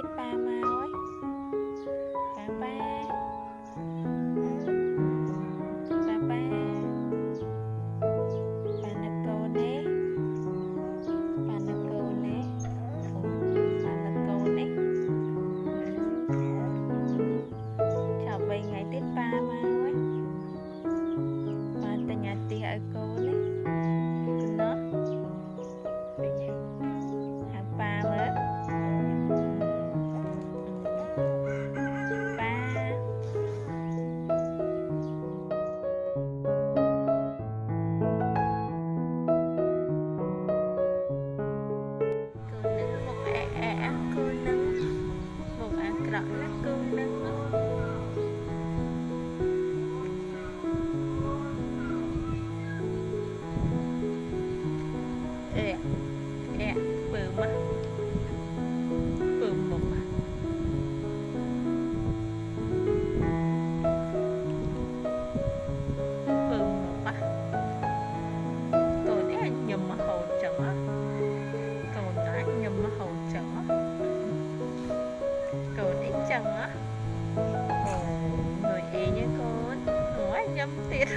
ติดตามมา rõ nét cương là cô nâng ẻ bự mà ខ្ញុំទៀត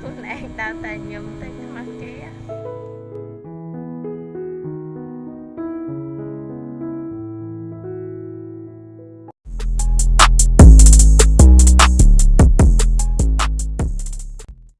ខ្លួនឯងដើរតែខ្ញុំតែខ្មាស់គេ